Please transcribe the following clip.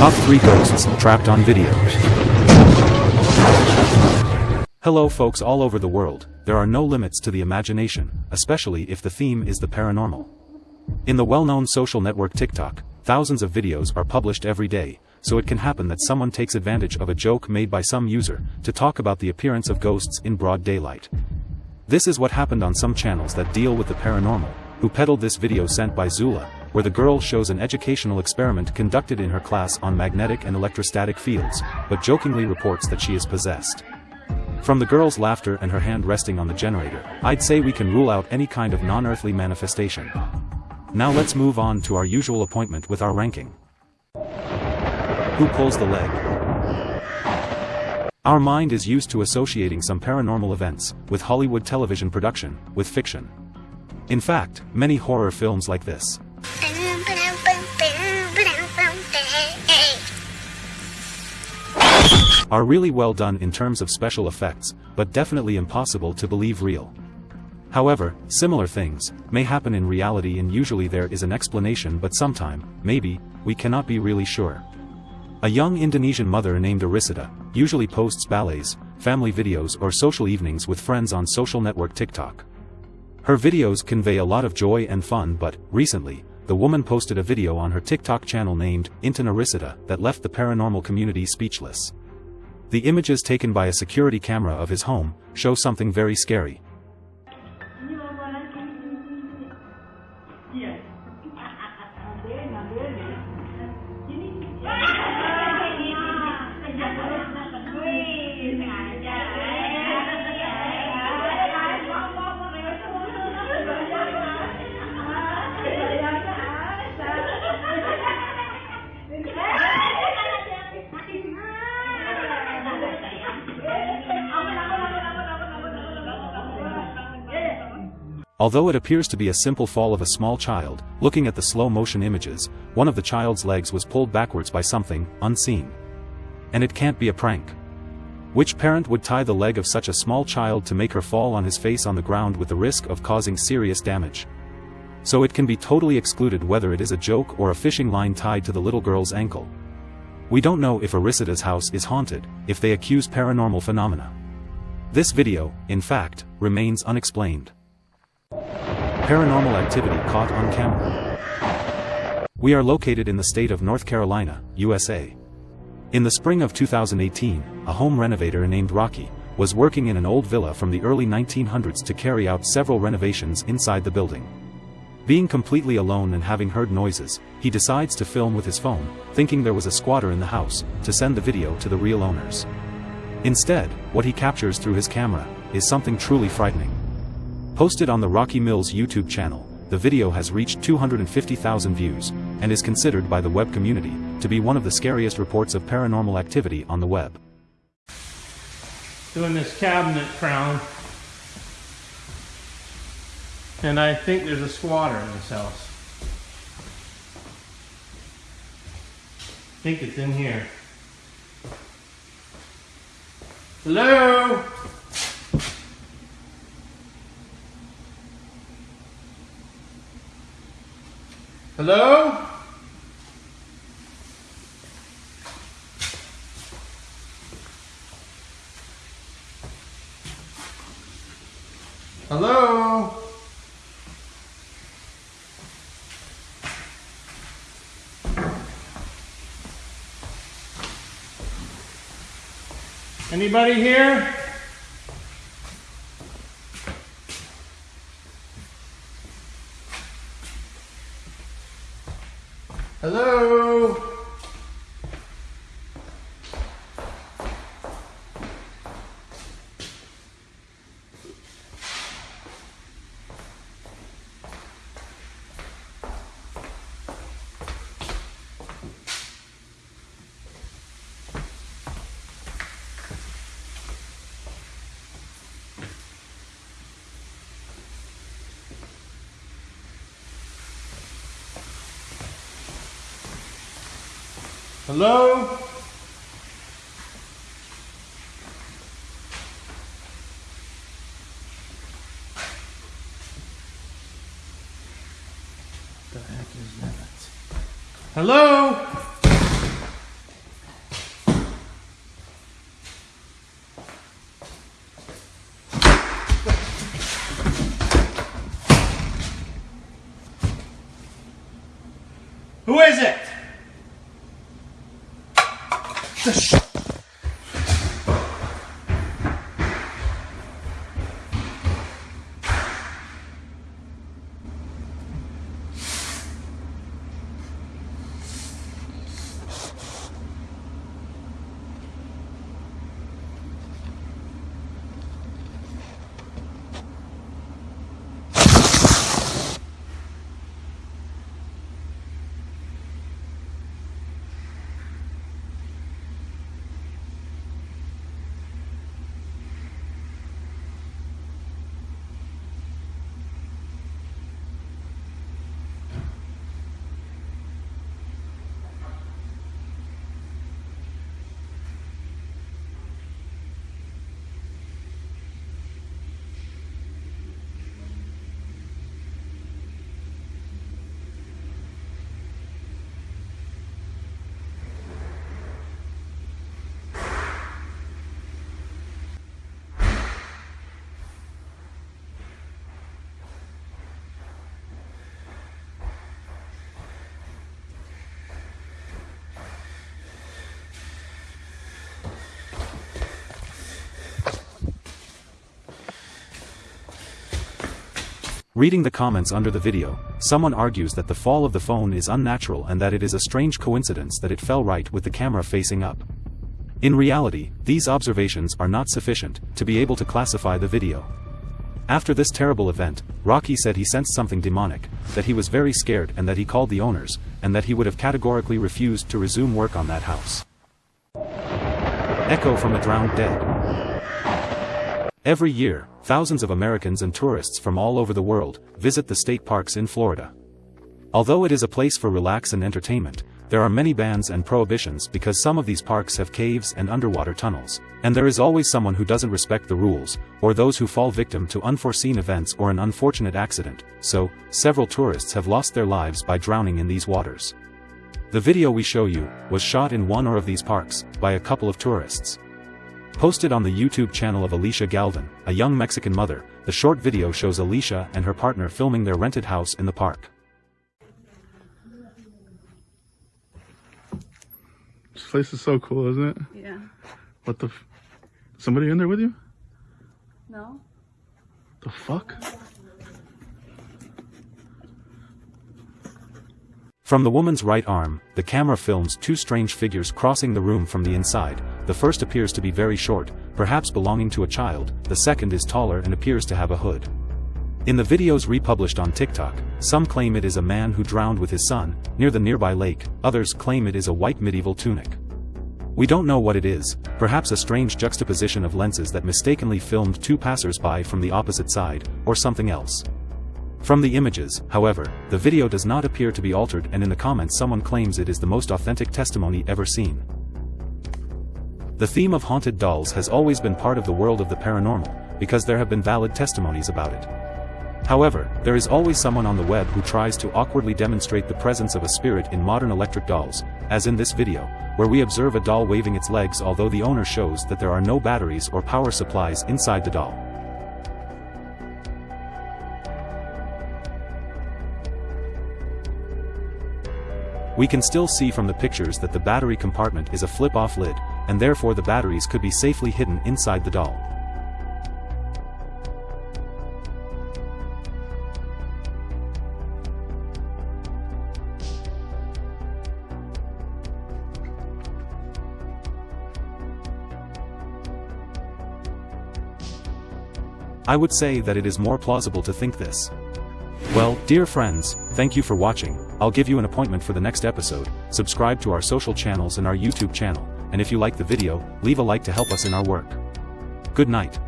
Top 3 Ghosts Trapped on Video Hello folks all over the world, there are no limits to the imagination, especially if the theme is the paranormal. In the well-known social network TikTok, thousands of videos are published every day, so it can happen that someone takes advantage of a joke made by some user, to talk about the appearance of ghosts in broad daylight. This is what happened on some channels that deal with the paranormal, who peddled this video sent by Zula, where the girl shows an educational experiment conducted in her class on magnetic and electrostatic fields, but jokingly reports that she is possessed. From the girl's laughter and her hand resting on the generator, I'd say we can rule out any kind of non-earthly manifestation. Now let's move on to our usual appointment with our ranking. Who pulls the leg? Our mind is used to associating some paranormal events, with Hollywood television production, with fiction. In fact, many horror films like this. Are really well done in terms of special effects, but definitely impossible to believe real. However, similar things may happen in reality and usually there is an explanation but sometime, maybe, we cannot be really sure. A young Indonesian mother named Arisita, usually posts ballets, family videos or social evenings with friends on social network TikTok. Her videos convey a lot of joy and fun but, recently, the woman posted a video on her TikTok channel named, Intan Arisita, that left the paranormal community speechless. The images taken by a security camera of his home, show something very scary. Although it appears to be a simple fall of a small child, looking at the slow-motion images, one of the child's legs was pulled backwards by something, unseen. And it can't be a prank. Which parent would tie the leg of such a small child to make her fall on his face on the ground with the risk of causing serious damage? So it can be totally excluded whether it is a joke or a fishing line tied to the little girl's ankle. We don't know if Arisita's house is haunted, if they accuse paranormal phenomena. This video, in fact, remains unexplained. Paranormal activity caught on camera. We are located in the state of North Carolina, USA. In the spring of 2018, a home renovator named Rocky was working in an old villa from the early 1900s to carry out several renovations inside the building. Being completely alone and having heard noises, he decides to film with his phone, thinking there was a squatter in the house, to send the video to the real owners. Instead, what he captures through his camera, is something truly frightening. Posted on the Rocky Mills YouTube channel, the video has reached 250,000 views, and is considered by the web community to be one of the scariest reports of paranormal activity on the web. Doing this cabinet crown, and I think there's a squatter in this house. I think it's in here. Hello? Hello? Hello? Anybody here? Hello? Hello? The heck is that? Hello? Tá Deixa. Reading the comments under the video, someone argues that the fall of the phone is unnatural and that it is a strange coincidence that it fell right with the camera facing up. In reality, these observations are not sufficient to be able to classify the video. After this terrible event, Rocky said he sensed something demonic, that he was very scared and that he called the owners, and that he would have categorically refused to resume work on that house. Echo from a drowned dead. Every year, thousands of Americans and tourists from all over the world visit the state parks in Florida. Although it is a place for relax and entertainment, there are many bans and prohibitions because some of these parks have caves and underwater tunnels, and there is always someone who doesn't respect the rules, or those who fall victim to unforeseen events or an unfortunate accident, so, several tourists have lost their lives by drowning in these waters. The video we show you, was shot in one or of these parks, by a couple of tourists. Posted on the YouTube channel of Alicia Galvin, a young Mexican mother, the short video shows Alicia and her partner filming their rented house in the park. This place is so cool, isn't it? Yeah. What the? F- Somebody in there with you? No? The fuck? From the woman's right arm, the camera films two strange figures crossing the room from the inside, the first appears to be very short, perhaps belonging to a child, the second is taller and appears to have a hood. In the videos republished on TikTok, some claim it is a man who drowned with his son, near the nearby lake, others claim it is a white medieval tunic. We don't know what it is, perhaps a strange juxtaposition of lenses that mistakenly filmed two passers-by from the opposite side, or something else. From the images, however, the video does not appear to be altered and in the comments someone claims it is the most authentic testimony ever seen. The theme of haunted dolls has always been part of the world of the paranormal, because there have been valid testimonies about it. However, there is always someone on the web who tries to awkwardly demonstrate the presence of a spirit in modern electric dolls, as in this video, where we observe a doll waving its legs although the owner shows that there are no batteries or power supplies inside the doll. We can still see from the pictures that the battery compartment is a flip-off lid, and therefore the batteries could be safely hidden inside the doll. I would say that it is more plausible to think this. Well, dear friends, thank you for watching, I'll give you an appointment for the next episode, subscribe to our social channels and our YouTube channel, and if you like the video, leave a like to help us in our work. Good night.